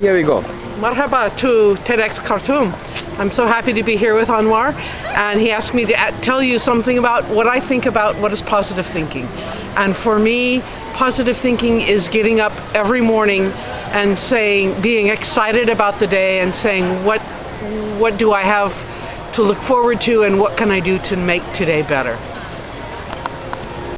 Here we go. Marhaba to TEDx Khartoum. I'm so happy to be here with Anwar and he asked me to tell you something about what I think about what is positive thinking. And for me, positive thinking is getting up every morning and saying, being excited about the day and saying, what, what do I have to look forward to and what can I do to make today better?